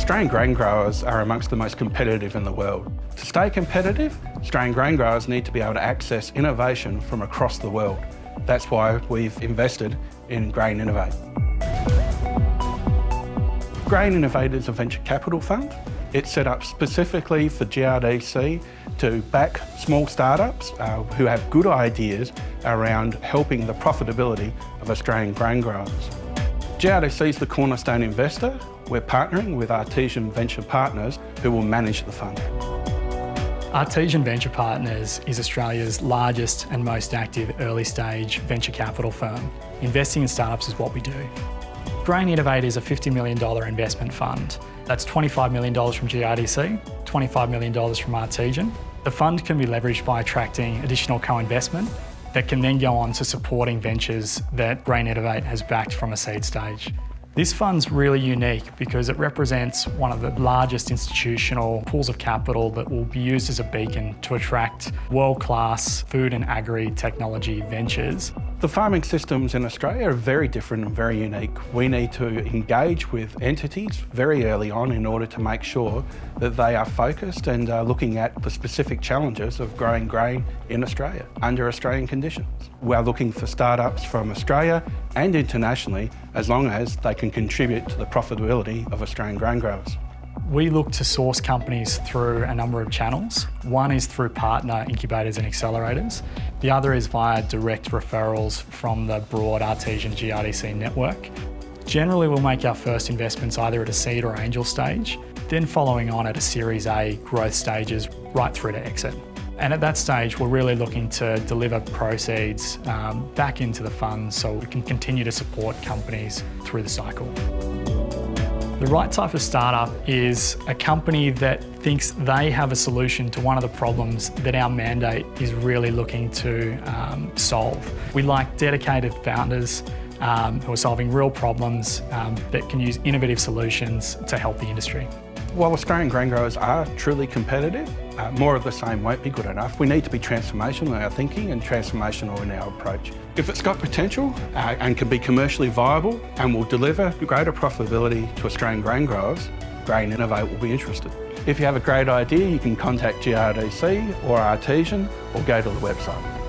Australian grain growers are amongst the most competitive in the world. To stay competitive, Australian grain growers need to be able to access innovation from across the world. That's why we've invested in Grain Innovate. Grain Innovate is a venture capital fund. It's set up specifically for GRDC to back small startups uh, who have good ideas around helping the profitability of Australian grain growers. GRDC is the cornerstone investor. We're partnering with Artesian Venture Partners who will manage the fund. Artesian Venture Partners is Australia's largest and most active early stage venture capital firm. Investing in startups is what we do. Grain Innovate is a $50 million investment fund. That's $25 million from GRDC, $25 million from Artesian. The fund can be leveraged by attracting additional co-investment that can then go on to supporting ventures that Grain Innovate has backed from a seed stage. This fund's really unique because it represents one of the largest institutional pools of capital that will be used as a beacon to attract world-class food and agri-technology ventures. The farming systems in Australia are very different and very unique. We need to engage with entities very early on in order to make sure that they are focused and are looking at the specific challenges of growing grain in Australia under Australian conditions. We're looking for startups from Australia and internationally as long as they can contribute to the profitability of Australian grain growers. We look to source companies through a number of channels. One is through partner incubators and accelerators. The other is via direct referrals from the broad Artesian GRDC network. Generally, we'll make our first investments either at a seed or angel stage, then following on at a Series A growth stages right through to exit. And at that stage, we're really looking to deliver proceeds um, back into the fund so we can continue to support companies through the cycle. The right type of startup is a company that thinks they have a solution to one of the problems that our mandate is really looking to um, solve. We like dedicated founders um, who are solving real problems um, that can use innovative solutions to help the industry. While Australian grain growers are truly competitive, uh, more of the same won't be good enough. We need to be transformational in our thinking and transformational in our approach. If it's got potential uh, and can be commercially viable and will deliver greater profitability to Australian grain growers, Grain Innovate will be interested. If you have a great idea, you can contact GRDC or Artesian or go to the website.